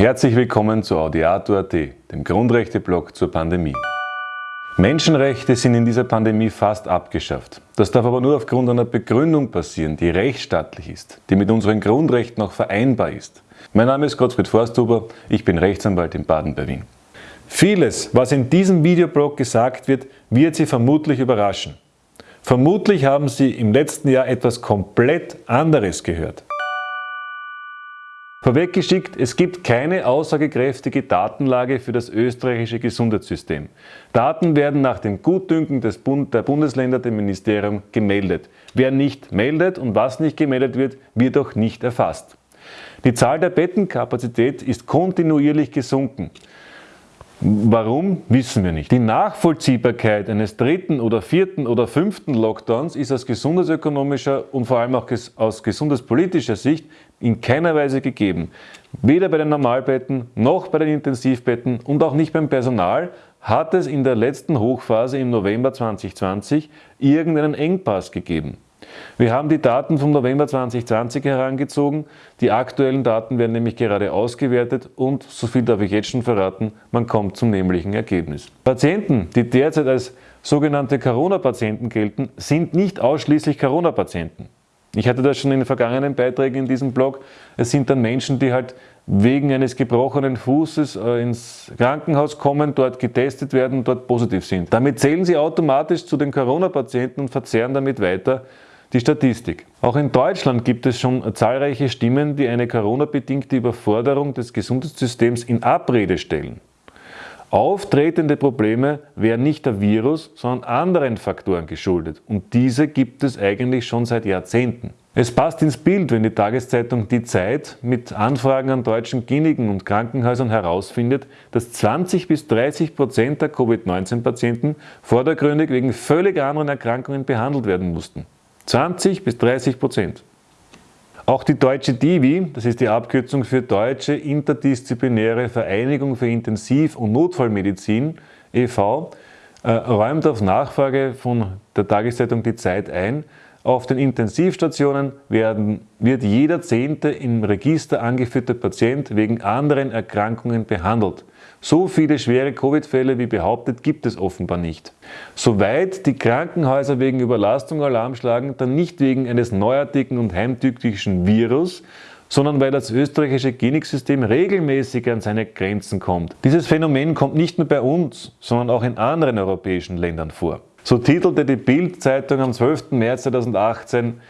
Herzlich willkommen zu Audiato.at, dem Grundrechte-Blog zur Pandemie. Menschenrechte sind in dieser Pandemie fast abgeschafft. Das darf aber nur aufgrund einer Begründung passieren, die rechtsstaatlich ist, die mit unseren Grundrechten auch vereinbar ist. Mein Name ist Gottfried Forsthuber, ich bin Rechtsanwalt in Baden bei Wien. Vieles, was in diesem Videoblog gesagt wird, wird Sie vermutlich überraschen. Vermutlich haben Sie im letzten Jahr etwas komplett anderes gehört. Vorweggeschickt, es gibt keine aussagekräftige Datenlage für das österreichische Gesundheitssystem. Daten werden nach dem Gutdünken des Bund der Bundesländer dem Ministerium gemeldet. Wer nicht meldet und was nicht gemeldet wird, wird auch nicht erfasst. Die Zahl der Bettenkapazität ist kontinuierlich gesunken. Warum, wissen wir nicht. Die Nachvollziehbarkeit eines dritten oder vierten oder fünften Lockdowns ist aus gesundheitsökonomischer und vor allem auch aus gesundheitspolitischer Sicht in keiner Weise gegeben. Weder bei den Normalbetten noch bei den Intensivbetten und auch nicht beim Personal hat es in der letzten Hochphase im November 2020 irgendeinen Engpass gegeben. Wir haben die Daten vom November 2020 herangezogen. Die aktuellen Daten werden nämlich gerade ausgewertet und, so viel darf ich jetzt schon verraten, man kommt zum nämlichen Ergebnis. Patienten, die derzeit als sogenannte Corona-Patienten gelten, sind nicht ausschließlich Corona-Patienten. Ich hatte das schon in den vergangenen Beiträgen in diesem Blog. Es sind dann Menschen, die halt wegen eines gebrochenen Fußes äh, ins Krankenhaus kommen, dort getestet werden, dort positiv sind. Damit zählen sie automatisch zu den Corona-Patienten und verzehren damit weiter die Statistik. Auch in Deutschland gibt es schon zahlreiche Stimmen, die eine Corona-bedingte Überforderung des Gesundheitssystems in Abrede stellen. Auftretende Probleme wären nicht der Virus, sondern anderen Faktoren geschuldet und diese gibt es eigentlich schon seit Jahrzehnten. Es passt ins Bild, wenn die Tageszeitung Die Zeit mit Anfragen an deutschen Kliniken und Krankenhäusern herausfindet, dass 20 bis 30 Prozent der Covid-19-Patienten vordergründig wegen völlig anderen Erkrankungen behandelt werden mussten. 20 bis 30 Prozent. Auch die Deutsche DIVI, das ist die Abkürzung für Deutsche Interdisziplinäre Vereinigung für Intensiv- und Notfallmedizin e.V., äh, räumt auf Nachfrage von der Tageszeitung Die Zeit ein, auf den Intensivstationen werden, wird jeder zehnte im Register angeführte Patient wegen anderen Erkrankungen behandelt. So viele schwere Covid-Fälle wie behauptet gibt es offenbar nicht. Soweit die Krankenhäuser wegen Überlastung Alarm schlagen, dann nicht wegen eines neuartigen und heimtückischen Virus, sondern weil das österreichische Kliniksystem regelmäßig an seine Grenzen kommt. Dieses Phänomen kommt nicht nur bei uns, sondern auch in anderen europäischen Ländern vor. So titelte die Bild-Zeitung am 12. März 2018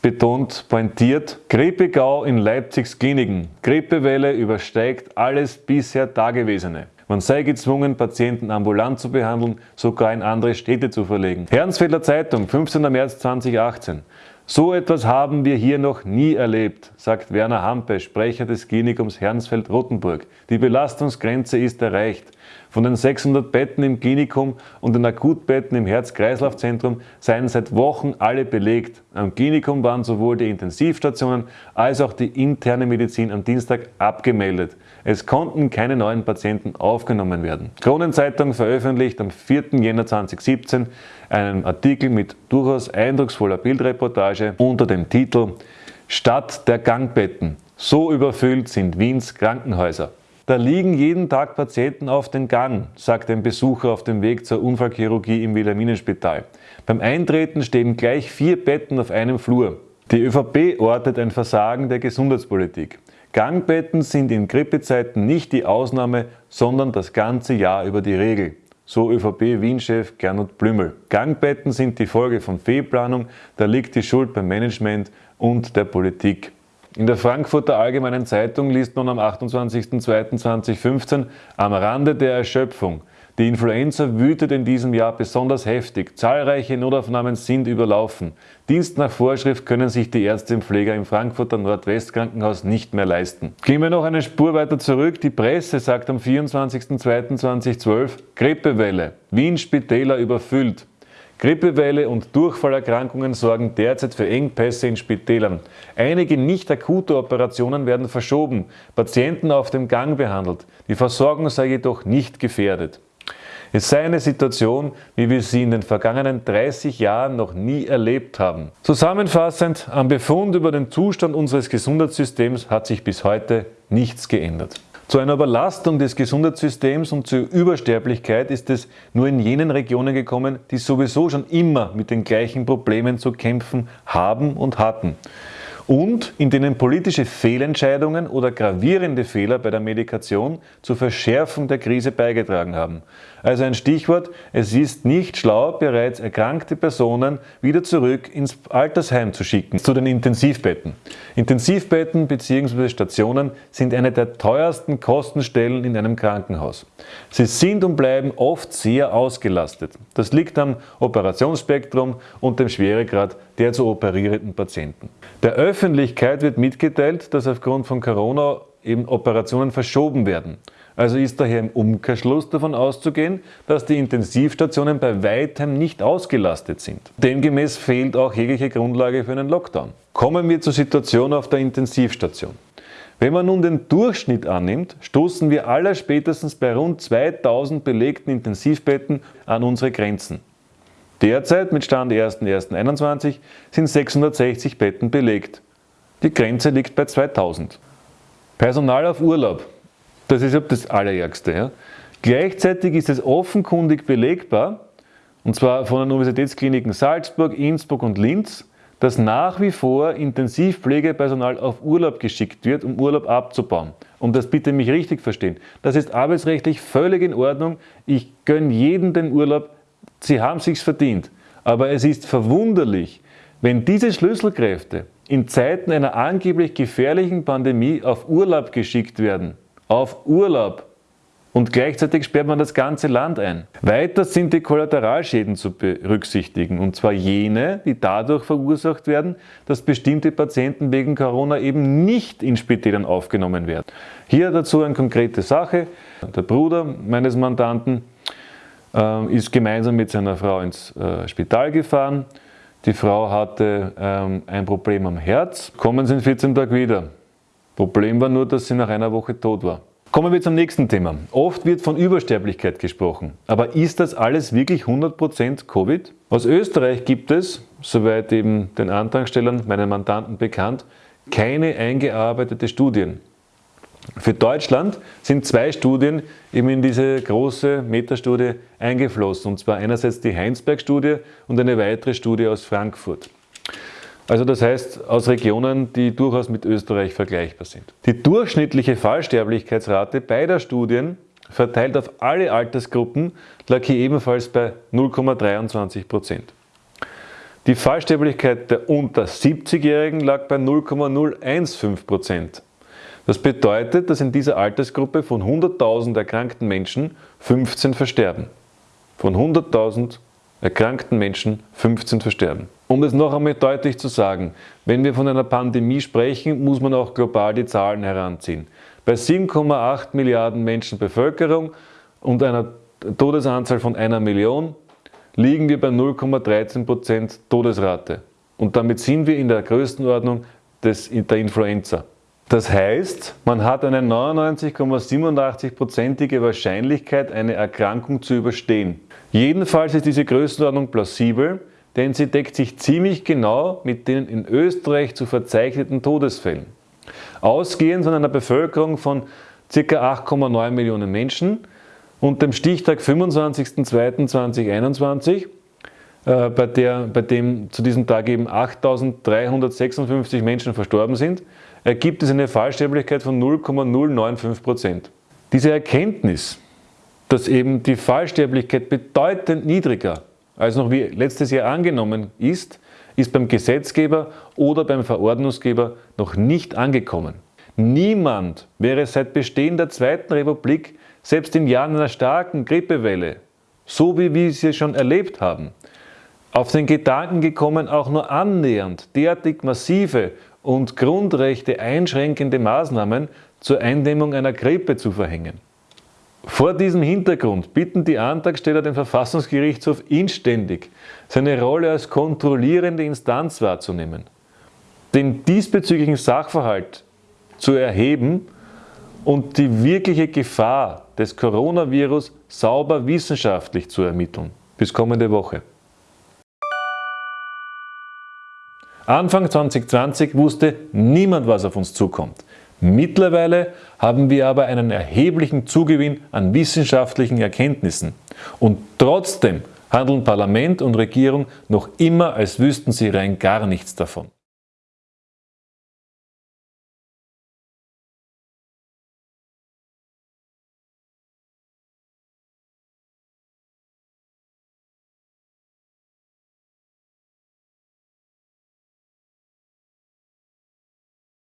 betont pointiert, Grippegau in Leipzigs Kliniken. Grippewelle übersteigt alles bisher Dagewesene. Man sei gezwungen, Patienten ambulant zu behandeln, sogar in andere Städte zu verlegen. Herrnsfelder Zeitung, 15. März 2018. So etwas haben wir hier noch nie erlebt, sagt Werner Hampe, Sprecher des Klinikums Hernsfeld-Rottenburg. Die Belastungsgrenze ist erreicht. Von den 600 Betten im Klinikum und den Akutbetten im Herz-Kreislauf-Zentrum seien seit Wochen alle belegt. Am Klinikum waren sowohl die Intensivstationen als auch die interne Medizin am Dienstag abgemeldet. Es konnten keine neuen Patienten aufgenommen werden. Kronenzeitung veröffentlicht am 4. Jänner 2017 einen Artikel mit durchaus eindrucksvoller Bildreportage unter dem Titel Stadt der Gangbetten. So überfüllt sind Wiens Krankenhäuser. Da liegen jeden Tag Patienten auf den Gang, sagt ein Besucher auf dem Weg zur Unfallchirurgie im Wilhelminenspital. Beim Eintreten stehen gleich vier Betten auf einem Flur. Die ÖVP ortet ein Versagen der Gesundheitspolitik. Gangbetten sind in Grippezeiten nicht die Ausnahme, sondern das ganze Jahr über die Regel. So ÖVP-Wien-Chef Gernot Blümel. Gangbetten sind die Folge von Fehlplanung, da liegt die Schuld beim Management und der Politik. In der Frankfurter Allgemeinen Zeitung liest man am 28.02.2015 am Rande der Erschöpfung. Die Influenza wütet in diesem Jahr besonders heftig. Zahlreiche Notaufnahmen sind überlaufen. Dienst nach Vorschrift können sich die Ärzte und Pfleger im Frankfurter Nordwestkrankenhaus nicht mehr leisten. Gehen wir noch eine Spur weiter zurück. Die Presse sagt am 24.02.2012 Grippewelle. Wien Spitäler überfüllt. Grippewelle und Durchfallerkrankungen sorgen derzeit für Engpässe in Spitälern. Einige nicht akute Operationen werden verschoben, Patienten auf dem Gang behandelt. Die Versorgung sei jedoch nicht gefährdet. Es sei eine Situation, wie wir sie in den vergangenen 30 Jahren noch nie erlebt haben. Zusammenfassend, am Befund über den Zustand unseres Gesundheitssystems hat sich bis heute nichts geändert. Zu einer Überlastung des Gesundheitssystems und zur Übersterblichkeit ist es nur in jenen Regionen gekommen, die sowieso schon immer mit den gleichen Problemen zu kämpfen haben und hatten und in denen politische Fehlentscheidungen oder gravierende Fehler bei der Medikation zur Verschärfung der Krise beigetragen haben. Also ein Stichwort, es ist nicht schlau, bereits erkrankte Personen wieder zurück ins Altersheim zu schicken. Zu den Intensivbetten. Intensivbetten bzw. Stationen sind eine der teuersten Kostenstellen in einem Krankenhaus. Sie sind und bleiben oft sehr ausgelastet. Das liegt am Operationsspektrum und dem Schweregrad der zu operierenden Patienten. Der Öffentlichkeit wird mitgeteilt, dass aufgrund von Corona eben Operationen verschoben werden. Also ist daher im Umkehrschluss davon auszugehen, dass die Intensivstationen bei weitem nicht ausgelastet sind. Demgemäß fehlt auch jegliche Grundlage für einen Lockdown. Kommen wir zur Situation auf der Intensivstation. Wenn man nun den Durchschnitt annimmt, stoßen wir aller spätestens bei rund 2000 belegten Intensivbetten an unsere Grenzen. Derzeit mit Stand 1.1.21 sind 660 Betten belegt. Die Grenze liegt bei 2000. Personal auf Urlaub. Das ist das Allerärgste. Ja? Gleichzeitig ist es offenkundig belegbar, und zwar von den Universitätskliniken Salzburg, Innsbruck und Linz, dass nach wie vor Intensivpflegepersonal auf Urlaub geschickt wird, um Urlaub abzubauen. Um das bitte mich richtig verstehen. Das ist arbeitsrechtlich völlig in Ordnung. Ich gönne jedem den Urlaub, sie haben sich's verdient. Aber es ist verwunderlich, wenn diese Schlüsselkräfte in Zeiten einer angeblich gefährlichen Pandemie auf Urlaub geschickt werden. Auf Urlaub. Und gleichzeitig sperrt man das ganze Land ein. Weiter sind die Kollateralschäden zu berücksichtigen, und zwar jene, die dadurch verursacht werden, dass bestimmte Patienten wegen Corona eben nicht in Spitälern aufgenommen werden. Hier dazu eine konkrete Sache. Der Bruder meines Mandanten ähm, ist gemeinsam mit seiner Frau ins äh, Spital gefahren. Die Frau hatte ähm, ein Problem am Herz, kommen sie in 14 Tagen wieder. Problem war nur, dass sie nach einer Woche tot war. Kommen wir zum nächsten Thema. Oft wird von Übersterblichkeit gesprochen. Aber ist das alles wirklich 100% Covid? Aus Österreich gibt es, soweit eben den Antragstellern, meinen Mandanten bekannt, keine eingearbeitete Studien. Für Deutschland sind zwei Studien eben in diese große Metastudie eingeflossen, und zwar einerseits die Heinsberg-Studie und eine weitere Studie aus Frankfurt. Also das heißt aus Regionen, die durchaus mit Österreich vergleichbar sind. Die durchschnittliche Fallsterblichkeitsrate beider Studien verteilt auf alle Altersgruppen lag hier ebenfalls bei 0,23 Prozent. Die Fallsterblichkeit der unter 70-Jährigen lag bei 0,015 Prozent. Das bedeutet, dass in dieser Altersgruppe von 100.000 erkrankten Menschen 15 versterben. Von 100.000 erkrankten Menschen 15 versterben. Um es noch einmal deutlich zu sagen, wenn wir von einer Pandemie sprechen, muss man auch global die Zahlen heranziehen. Bei 7,8 Milliarden Menschen Bevölkerung und einer Todesanzahl von einer Million liegen wir bei 0,13% Todesrate. Und damit sind wir in der Größenordnung des, der Influenza. Das heißt, man hat eine 99,87%ige Wahrscheinlichkeit, eine Erkrankung zu überstehen. Jedenfalls ist diese Größenordnung plausibel, denn sie deckt sich ziemlich genau mit den in Österreich zu verzeichneten Todesfällen. Ausgehend von einer Bevölkerung von ca. 8,9 Millionen Menschen und dem Stichtag 25.02.2021, äh, bei, der, bei dem zu diesem Tag eben 8.356 Menschen verstorben sind, ergibt es eine Fallsterblichkeit von 0,095%. Diese Erkenntnis, dass eben die Fallsterblichkeit bedeutend niedriger als noch wie letztes Jahr angenommen ist, ist beim Gesetzgeber oder beim Verordnungsgeber noch nicht angekommen. Niemand wäre seit Bestehen der Zweiten Republik, selbst in Jahren einer starken Grippewelle, so wie wir sie schon erlebt haben, auf den Gedanken gekommen, auch nur annähernd derartig massive und Grundrechte einschränkende Maßnahmen zur Eindämmung einer Grippe zu verhängen. Vor diesem Hintergrund bitten die Antragsteller den Verfassungsgerichtshof inständig, seine Rolle als kontrollierende Instanz wahrzunehmen, den diesbezüglichen Sachverhalt zu erheben und die wirkliche Gefahr des Coronavirus sauber wissenschaftlich zu ermitteln. Bis kommende Woche. Anfang 2020 wusste niemand, was auf uns zukommt. Mittlerweile haben wir aber einen erheblichen Zugewinn an wissenschaftlichen Erkenntnissen. Und trotzdem handeln Parlament und Regierung noch immer, als wüssten sie rein gar nichts davon.